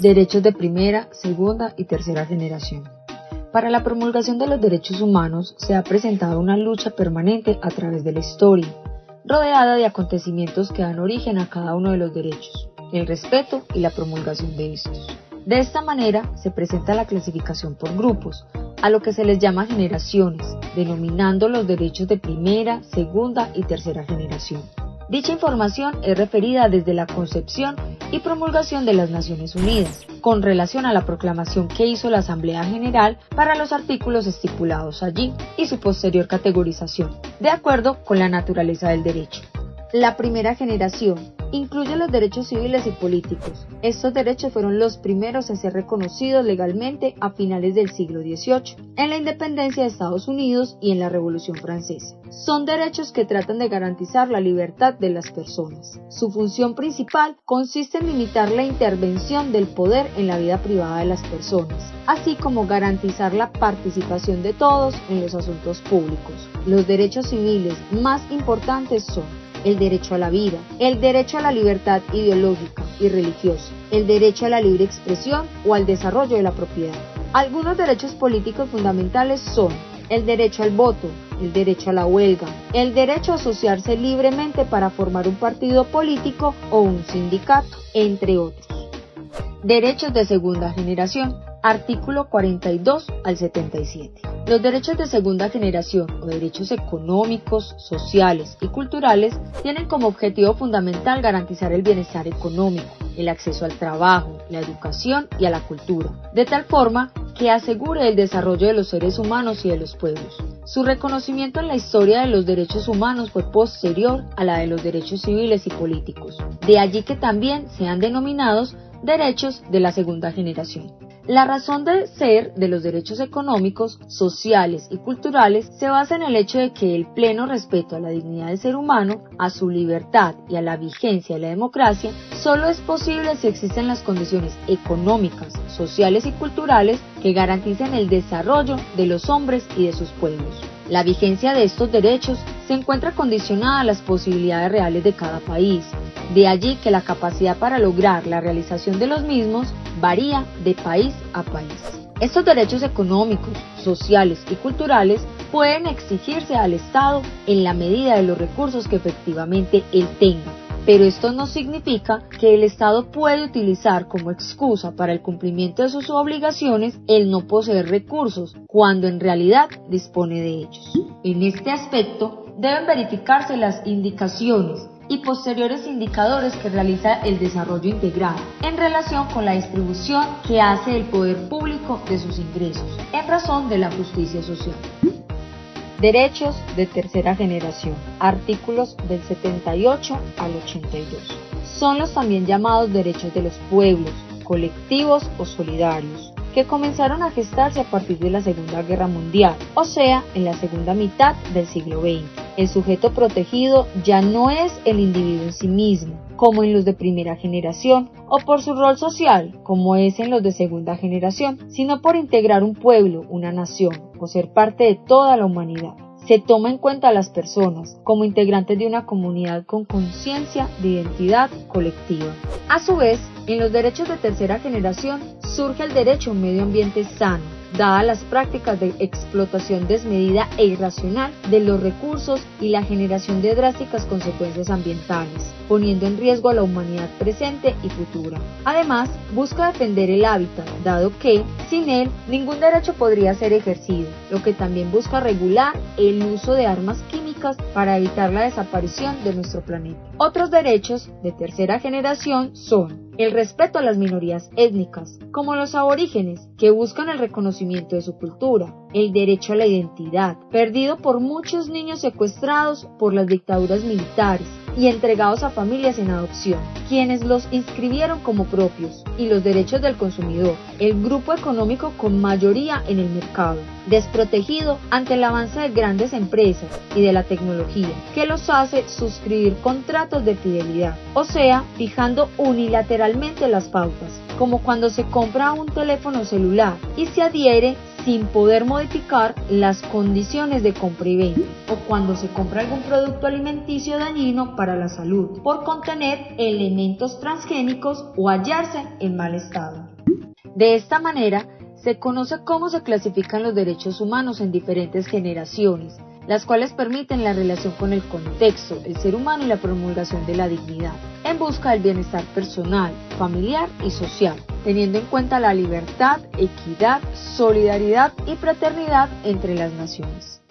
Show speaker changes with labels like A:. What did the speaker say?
A: Derechos de primera, segunda y tercera generación. Para la promulgación de los derechos humanos se ha presentado una lucha permanente a través de la historia, rodeada de acontecimientos que dan origen a cada uno de los derechos, el respeto y la promulgación de estos. De esta manera se presenta la clasificación por grupos, a lo que se les llama generaciones, denominando los derechos de primera, segunda y tercera generación. Dicha información es referida desde la concepción y promulgación de las Naciones Unidas, con relación a la proclamación que hizo la Asamblea General para los artículos estipulados allí y su posterior categorización, de acuerdo con la naturaleza del derecho. La primera generación incluye los derechos civiles y políticos. Estos derechos fueron los primeros en ser reconocidos legalmente a finales del siglo XVIII, en la independencia de Estados Unidos y en la Revolución Francesa. Son derechos que tratan de garantizar la libertad de las personas. Su función principal consiste en limitar la intervención del poder en la vida privada de las personas, así como garantizar la participación de todos en los asuntos públicos. Los derechos civiles más importantes son el derecho a la vida, el derecho a la libertad ideológica y religiosa, el derecho a la libre expresión o al desarrollo de la propiedad. Algunos derechos políticos fundamentales son el derecho al voto, el derecho a la huelga, el derecho a asociarse libremente para formar un partido político o un sindicato, entre otros. Derechos de segunda generación. Artículo 42 al 77. Los derechos de segunda generación o derechos económicos, sociales y culturales tienen como objetivo fundamental garantizar el bienestar económico, el acceso al trabajo, la educación y a la cultura, de tal forma que asegure el desarrollo de los seres humanos y de los pueblos. Su reconocimiento en la historia de los derechos humanos fue posterior a la de los derechos civiles y políticos, de allí que también sean denominados derechos de la segunda generación. La razón de ser de los derechos económicos, sociales y culturales se basa en el hecho de que el pleno respeto a la dignidad del ser humano, a su libertad y a la vigencia de la democracia solo es posible si existen las condiciones económicas, sociales y culturales que garanticen el desarrollo de los hombres y de sus pueblos. La vigencia de estos derechos se encuentra condicionada a las posibilidades reales de cada país. De allí que la capacidad para lograr la realización de los mismos varía de país a país. Estos derechos económicos, sociales y culturales pueden exigirse al Estado en la medida de los recursos que efectivamente él tenga, pero esto no significa que el Estado puede utilizar como excusa para el cumplimiento de sus obligaciones el no poseer recursos, cuando en realidad dispone de ellos. En este aspecto, deben verificarse las indicaciones y posteriores indicadores que realiza el desarrollo integral en relación con la distribución que hace el poder público de sus ingresos en razón de la justicia social. Derechos de tercera generación. Artículos del 78 al 82. Son los también llamados derechos de los pueblos, colectivos o solidarios, comenzaron a gestarse a partir de la Segunda Guerra Mundial, o sea, en la segunda mitad del siglo XX. El sujeto protegido ya no es el individuo en sí mismo, como en los de primera generación, o por su rol social, como es en los de segunda generación, sino por integrar un pueblo, una nación, o ser parte de toda la humanidad se toma en cuenta a las personas como integrantes de una comunidad con conciencia de identidad colectiva. A su vez, en los derechos de tercera generación surge el derecho a un medio ambiente sano, dadas las prácticas de explotación desmedida e irracional de los recursos y la generación de drásticas consecuencias ambientales, poniendo en riesgo a la humanidad presente y futura. Además, busca defender el hábitat, dado que, sin él, ningún derecho podría ser ejercido, lo que también busca regular el uso de armas químicas para evitar la desaparición de nuestro planeta. Otros derechos de tercera generación son el respeto a las minorías étnicas, como los aborígenes, que buscan el reconocimiento de su cultura, el derecho a la identidad, perdido por muchos niños secuestrados por las dictaduras militares, y entregados a familias en adopción, quienes los inscribieron como propios, y los derechos del consumidor, el grupo económico con mayoría en el mercado, desprotegido ante el avance de grandes empresas y de la tecnología, que los hace suscribir contratos de fidelidad, o sea, fijando unilateralmente las pautas como cuando se compra un teléfono celular y se adhiere sin poder modificar las condiciones de compra y venta, o cuando se compra algún producto alimenticio dañino para la salud por contener elementos transgénicos o hallarse en mal estado. De esta manera, se conoce cómo se clasifican los derechos humanos en diferentes generaciones, las cuales permiten la relación con el contexto, el ser humano y la promulgación de la dignidad, en busca del bienestar personal, familiar y social, teniendo en cuenta la libertad, equidad, solidaridad y fraternidad entre las naciones.